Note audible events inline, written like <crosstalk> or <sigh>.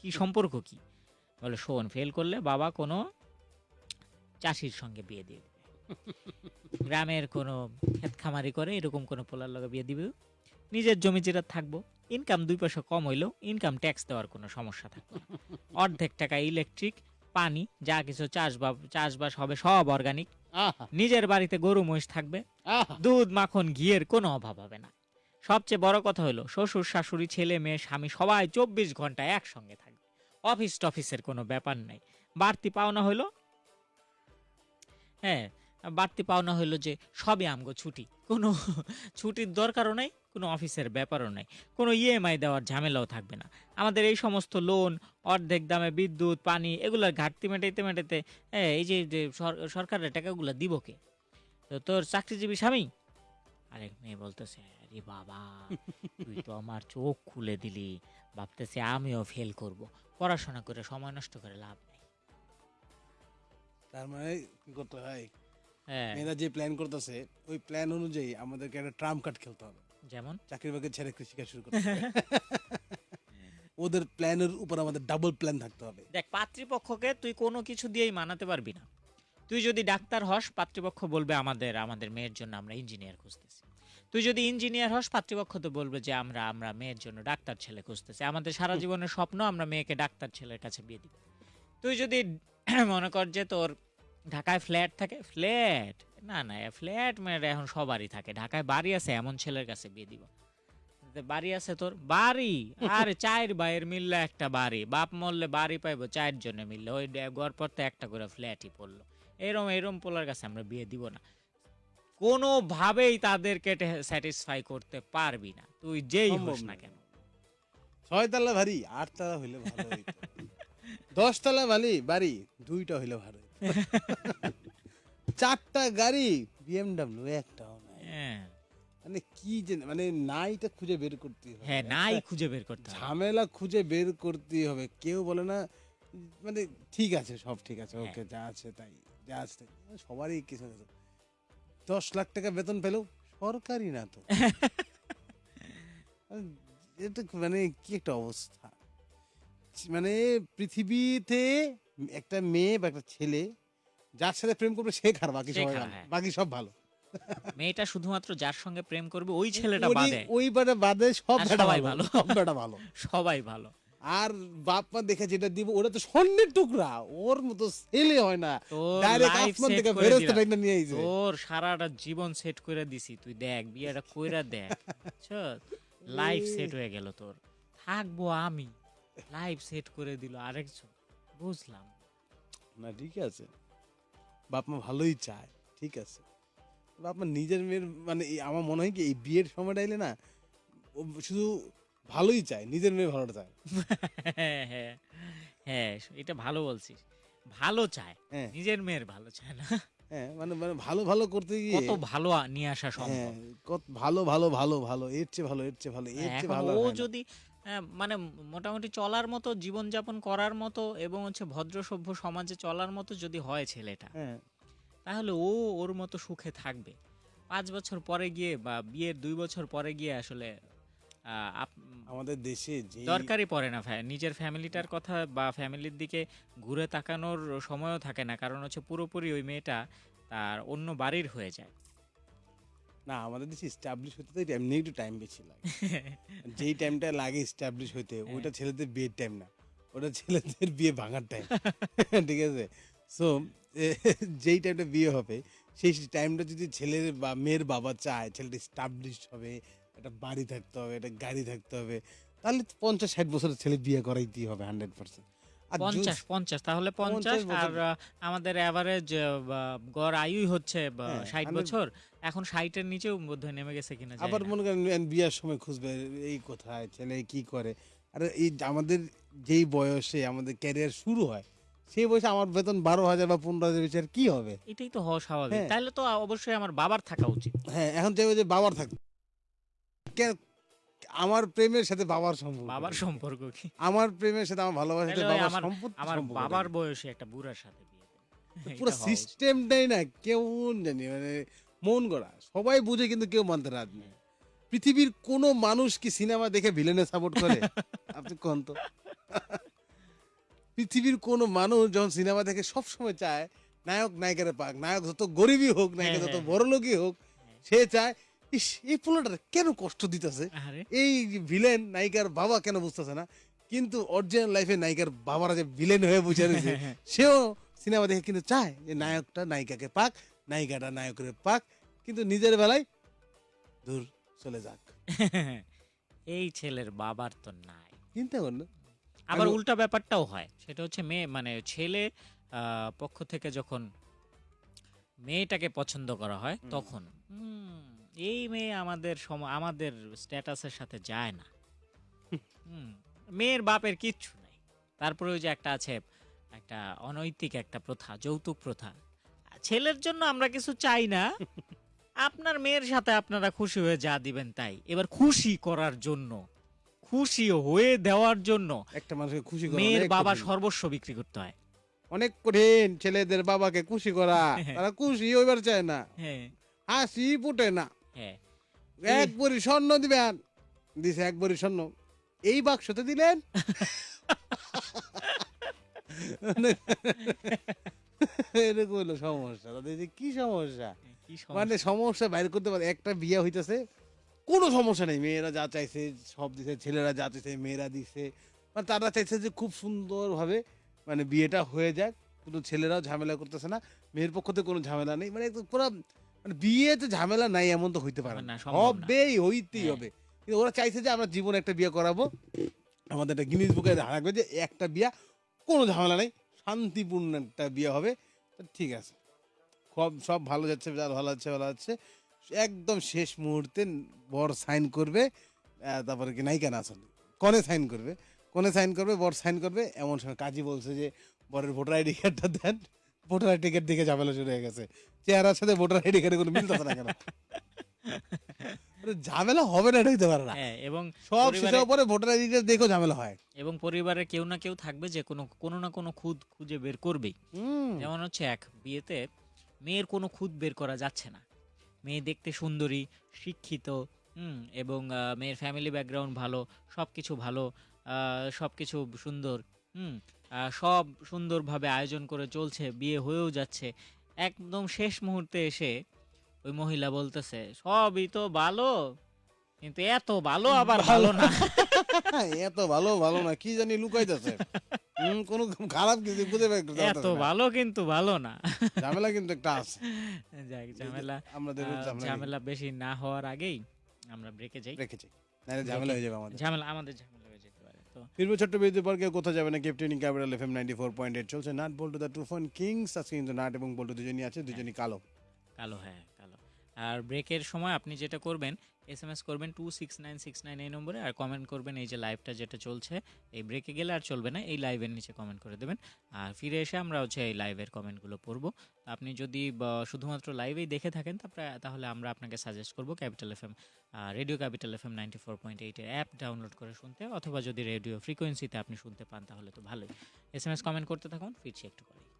কি সম্পর্ক কি? বলে শোন ফেল করলে বাবা কোনো চাষির সঙ্গে বিয়ে দিয়ে দিবে। গ্রামের কোনো ক্ষেত খামারি করে এরকম কোনো পোলার লগে বিয়ে দিবে। নিজের জমি জিরাত থাকব ইনকাম দুই পয়সা কম হইলেও ইনকাম ট্যাক্স দেওয়ার কোনো সমস্যা থাকবে অর্ধেক টাকা ইলেকট্রিক পানি যা কিছু চাষবাস চাষবাস হবে সব অর্গানিক নিজের বাড়িতে গরু মহিষ থাকবে। দুধ মাখন ঘিয়ের কোনো অভাব হবে না। সবচেয়ে বড় কথা হলো শ্বশুর শাশুড়ি ছেলে মেয়ে স্বামী সবাই চব্বিশ ঘণ্টা একসঙ্গে থাকবে অফিস টফিসের কোনো ব্যাপার নাই। বাড়তি পাওনা হলো হ্যাঁ বাড়তি পাওনা হলো যে সবই আমগো ছুটি। কোনো ছুটির দরকারও নাই, কোনো অফিসের ব্যাপারও নাই। কোনো ইএমআই দেওয়ার ঝামেলাও থাকবে না। আমাদের এই সমস্ত লোন অর্ধেক দামে বিদ্যুৎ, পানি এগুলোর ঘাটতি মেটাইতে মেটাইতে এই যে সরকারের টাকাগুলো দিব কে? তো তোর চাকরিজীবী স্বামী? আরেক মেয়ে বলতেছে, আরে বাবা, তুই তো আমার চোখ খুলে দিলি। ভাবতেছে আমিও ফেল করব। পড়াশোনা করে সময় নষ্ট করে লাভ নেই। তার মানে কি করতে হয়? হ্যাঁ। মেয়েরা যে প্ল্যান করতেছে ওই প্ল্যান অনুযায়ী আমাদেরকে একটা ট্রাম কার্ড খেলতে হবে। যেমন? চাকরি বাকরি ছেড়ে কৃষিকাজ শুরু করতে হবে। <laughs> ওদের প্ল্যানের উপর আমাদের ডাবল প্ল্যান থাকতে হবে। দেখ পাত্রীপক্ষকে তুই কোনো কিছু দিয়েই মানাতে পারবি না। তুই যদি ডাক্তার হস পাত্রীপক্ষ বলবে আমাদের আমাদের মেয়ের জন্য আমরা ইঞ্জিনিয়ার খুঁজতেছি। তুই যদি ইঞ্জিনিয়ার হস পাত্রীপক্ষ তো বলবে যে আমরা আমরা মেয়ের জন্য ডাক্তার ছেলে খুঁজতেছি। আমাদের সারা জীবনের স্বপ্ন আমরা মেয়েকে ডাক্তার ছেলের কাছে বিয়ে দিব। তুই যদি <clears throat> মনে কর যে তোর ঢাকায় ফ্ল্যাট থাকে ফ্ল্যাট? না না ফ্ল্যাট মেয়ের এখন সবারই থাকে। ঢাকায় বাড়ি আছে এমন ছেলের কাছে বিয়ে দিব। বাড়ি আছে তোর বাড়ি? <laughs> আরে চায়ের বাইয়ের মিললে একটা বাড়ি। বাপ মরলে বাড়ি পাইবো চায়ের জন্য মিললে। ওই ডে- গড় পড়তে একটা করে ফ্ল্যাটই পড়ল। এরম এরম পোলার কাছে আমরা বিয়ে দিব না। কোনোভাবেই তাদেরকে স্যাটিসফাই করতে পারবি না। তুই যেই হোস না। কেন। ছয় তালা ভারী আট তালা হইলে ভালো হইতো। দশ তালা ভারী বাড়ি দুইটা হইলে ভালো হইতো। চারটা গাড়ি বিএমডাব্লিউ একটাও নাই। হ্যাঁ। মানে কি যে মানে নাইটা খুঁজে বের করতে হবে। হ্যাঁ নাই খুঁজে বের করতে হবে। ঝামেলা খুঁজে বের করতে হবে। কেউ বলে না মানে ঠিক আছে সব ঠিক আছে হ্যাঁ। ওকে যা আছে তাই যা আছে তাই। সবারই কিছু কিছু। দশ লাখ টাকা বেতন পেলেও সরকারি না তো। <laughs> এটা মানে কি একটা অবস্থা? মানে পৃথিবীতে একটা মেয়ে বা একটা ছেলে যার সাথে প্রেম করবে সে খারাপ বাকি সবাই ভালো। হ্যাঁ। বাকি সব ভালো। মেয়েটা শুধুমাত্র যার সঙ্গে প্রেম করবে ওই ছেলেটা বাদে। ওই বারে বাদে সব আর বেটা সবাই ভালো ভালো। সব বেটা ভালো। সবাই ভালো। আর বাপ মা দেখে যেটা দিব ওটা তো স্বর্ণের টুকরা। ওর মতো ছেলে হয় না। ডাইরেক্ট আসমান থেকে ফেরেশতা। নিয়ে আইছে। তোর সারাটা জীবন সেট করে দিছি তুই দেখ বিয়েটা কইরা দেখ। লাইফ সেট হয়ে গেল তোর। থাকব আমি। লাইফ সেট করে দিল আরেকজন। বুঝলাম। না ঠিক আছে। বাপ মা ভালোই চায় ঠিক আছে। বাপ মা নিজের মেয়ের মানে আমার মনে হয় কি এই বিয়ের সময়টা এলে না শুধু ভালোই চায় নিজের মেয়ে ভালোটা চায় হ্যাঁ হ্যাঁ হ্যাঁ এটা ভালো বলছিস। ভালো চায় হ্যাঁ। নিজের মেয়ের ভালো চায় না। হ্যাঁ মানে মানে ভালো ভালো করতে গিয়ে কত ভালো আ- নিয়ে আসা হ্যাঁ সম্ভব কত ভালো ভালো ভালো ভালো এর চেয়ে ভালো এর চেয়ে ভালো এর চেয়ে এখন ভালো ও হয় না। যদি মানে মোটামুটি চলার মতো জীবনযাপন করার মতো এবং হচ্ছে ভদ্র সভ্য সমাজে চলার মতো যদি হয় ছেলেটা হ্যাঁ। তাহলে ও ওর মতো সুখে থাকবে। পাঁচ বছর পরে গিয়ে বা বিয়ের দুই বছর পরে গিয়ে আসলে আমাদের দেশে যে দরকারই পড়ে না নিজের ফ্যামিলিটার কথা বা ফ্যামিলির দিকে ঘুরে তাকানোর সময়ও থাকে না কারণ হচ্ছে পুরোপুরি ওই মেয়েটা তার অন্য বাড়ির হয়ে যায়। না আমাদের দেশে স্টাবলিশ হতে তো এমনি একটু টাইম বেশি লাগে। <laughs> যেই টাইমটা লাগে স্টাবলিশ হতে হ্যাঁ। ওইটা ছেলেদের বিয়ের টাইম না। ওটা ছেলেদের বিয়ে ভাঙার টাইম <laughs> ঠিক আছে? সো যেই টাইমটা বিয়ে হবে সেই টাইমটা যদি ছেলের বা মেয়ের বাবা চায় ছেলেটা স্টাবলিশ হবে একটা বাড়ি থাকতে হবে একটা গাড়ি থাকতে হবে। তাহলে পঞ্চাশ ষাট বছরের ছেলে বিয়ে করাইতেই হবে হান্ড্রেড পার্সেন্ট পঞ্চাশ পঞ্চাশ তাহলে পঞ্চাশ। আর আমাদের অ্যাভারেজ গড় আয়ুই হচ্ছে হ্যাঁ, ষাট বছর। এখন ষাটের নিচেও বোধহয় নেমে গেছে কিনা আবার মনে করেন বিয়ার সময় খুঁজবে এই কোথায় ছেলে কি করে? আর এই আমাদের যেই বয়সে আমাদের ক্যারিয়ার শুরু হয় সেই বয়সে আমার বেতন বারো হাজার বা পনেরো হাজার বিচার কি হবে? এটাই তো হওয়া স্বাভাবিক। হ্যাঁ। তাহলে তো অবশ্যই আমার বাবার থাকা উচিত। হ্যাঁ এখন চাইবে যে বাবার থাকবে কেন আমার প্রেমের সাথে বাবার সম্পর্ক বাবার সম্পর্ক কি? আমার প্রেমের সাথে আমার ভালোবাসার সাথে বাবার সম্পত্তি আমার বাবার বয়সে একটা বুড়ার সাথে বিয়ে। পুরো সিস্টেমটাই না কেমন জানি মানে মন গড়া। সবাই বুঝে কিন্তু কেউ মানতে রাজি নেই পৃথিবীর কোনো মানুষ কি সিনেমা দেখে ভিলেনে সাপোর্ট করে? <laughs> আপনি কোন তো? পৃথিবীর কোনো মানুষ যখন সিনেমা দেখে সবসময় চায় নায়ক নায়িকারে পাক নায়ক যত গরিবই হোক নায়িকা হ্যাঁ, যত হ্যাঁ, বড় লোকই হোক সে চায় ইস এই পোলাটা কেন কষ্ট দিতেছে? এই ভিলেন নায়িকার বাবা কেন বুঝতেছে না? কিন্তু অরিজিনাল লাইফে নায়িকার বাবারা যে ভিলেন হয়ে বসে <laughs> রয়েছে সেও সিনেমা দেখে কিন্তু চায় যে নায়কটা নায়িকাকে পাক নায়িকাটা নায়কের পাক কিন্তু নিজের বেলায় দূর চলে যাক। <laughs> এই ছেলের বাবার তো নাই। চিন্তা কর আবার উল্টা ব্যাপারটাও হয় সেটা হচ্ছে মেয়ে মানে ছেলে পক্ষ থেকে যখন মেয়েটাকে পছন্দ করা হয় তখন এই মেয়ে আমাদের সম আমাদের স্ট্যাটাসের সাথে যায় না। মেয়ের বাপের কিচ্ছু নাই। তারপরে ওই যে একটা আছে একটা অনৈতিক একটা প্রথা যৌতুক প্রথা। ছেলের জন্য আমরা কিছু চাই না। আপনার মেয়ের সাথে আপনারা খুশি হয়ে যা দিবেন তাই। এবার খুশি করার জন্য খুশি হয়ে দেওয়ার জন্য একটা মানুষকে খুশি করা মেয়ের বাবা সর্বস্ব বিক্রি করতে হয়। অনেক কঠিন ছেলেদের বাবাকে খুশি করা। তারা খুশি হইবার চায় না। হ্যাঁ। হাসি ফুটে না। হ্যাঁ। এক বড়ি স্বর্ণ দিবেন। দিছে এক বড়ি স্বর্ণ। এই বাক্সতে দিলেন? এরকম হলো সমস্যা। তাদের যে কি সমস্যা? মানে সমস্যা বাইর করতে পারে। একটা বিয়ে হইতেছে। কোনো সমস্যা নেই। মেয়েরা যা চাইছে সব দিছে। ছেলেরা যা চাইছে মেয়েরা দিছে। মানে তারা চাইছে যে খুব সুন্দরভাবে মানে বিয়েটা হয়ে যাক। কিন্তু ছেলেরাও ঝামেলা করতেছে না। মেয়ের পক্ষ থেকে কোনো ঝামেলা নেই। মানে পুরো মানে বিয়েতে ঝামেলা নাই এমন তো হইতে পারে না, হবেই হইতেই হ্যাঁ। হবে। কিন্তু ওরা চাইছে যে আমরা জীবনে একটা বিয়ে করাবো। আমাদের একটা গিনিস বুকে রাখবে যে একটা বিয়া কোনো ঝামেলা নেই শান্তিপূর্ণ একটা বিয়ে হবে। ঠিক আছে। সব সব ভালো যাচ্ছে যার ভালো যাচ্ছে ভালো যাচ্ছে। একদম শেষ মুহূর্তে বর সাইন করবে তারপরে কি নায়িকা না আসলে। কনে সাইন করবে? কনে সাইন করবে বর সাইন করবে এমন সময় কাজী বলছে যে বরের ভোটার আইডি কার্ডটা দেন। ভোটার আইডি কার্ড দিকে ঝামেলা শুরু হয়ে গেছে। চেহারার সাথে ভোটার আইডি কার্ডে কোনো মিলতেছে না কেন? ঝামেলা হবে না এটা হইতে পারে না হ্যাঁ এবং সব শেষের পরে ভোটার আইডি কার্ড দেখেও ঝামেলা হয়। এবং পরিবারে কেউ না কেউ থাকবে যে কোনো কোনো না কোনো খুদ খুঁজে বের করবেই। যেমন হচ্ছে এক বিয়েতে মেয়ের কোনো খুদ বের করা যাচ্ছে না। মেয়ে দেখতে সুন্দরী শিক্ষিত হুম এবং মেয়ের ফ্যামিলি ব্যাকগ্রাউন্ড ভালো সব কিছু ভালো সব কিছু সুন্দর। হুম আহ, সব সুন্দরভাবে আয়োজন করে চলছে বিয়ে হয়েও যাচ্ছে। একদম শেষ মুহূর্তে এসে ওই মহিলা বলতেছে সবই তো ভালো কিন্তু এত ভালো আবার ভালো। না। <laughs> এত ভালো ভালো না কি জানি লুকাইতেছে। হুম কোন খারাপ কিছু খুঁজে বের করতে এত পারতেছে না। ভালো কিন্তু ভালো না। ঝামেলা কিন্তু একটা আছে। যাক ঝামেলা আমাদের আহ, ঝামেলা ঝামেলা বেশি না হওয়ার আগেই আমরা ব্রেকে যাই। রেখেছি নাহলে ঝামেলা হয়ে যাবে আমাদের। ঝামেলা আমাদের ঝামেলা। ফিরবো ছোট্ট বিদ্যুৎ পর কেউ কোথাও যাবে না captain capital F M ninety four point eight চলছে। নাট বল্টু দ্য টু ফোন কিংস আজকে কিন্তু নাট এবং বল্টু দুজনই আছে দুজনই কালো। কালো হ্যাঁ। আর ব্রেকের সময় আপনি যেটা করবেন এস এম এস করবেন two six nine six nine এই নম্বরে আর কমেন্ট করবেন এই যে লাইভটা যেটা চলছে, এই ব্রেকে গেলে আর চলবে না, এই লাইভের নিচে কমেন্ট করে দেবেন। আর ফিরে এসে আমরা হচ্ছে এই লাইভের কমেন্টগুলো পড়ব। আপনি যদি শুধুমাত্র লাইভেই দেখে থাকেন তাহলে আমরা আপনাকে সাজেস্ট করব capital F M radio capital F M ninety four point এইটের অ্যাপ ডাউনলোড করে শুনতে, অথবা যদি রেডিও ফ্রিকোয়েন্সিতে আপনি শুনতে পান, তাহলে তো ভালোই। এস এম এস কমেন্ট করতে থাকুন, ফিরছি একটু পরে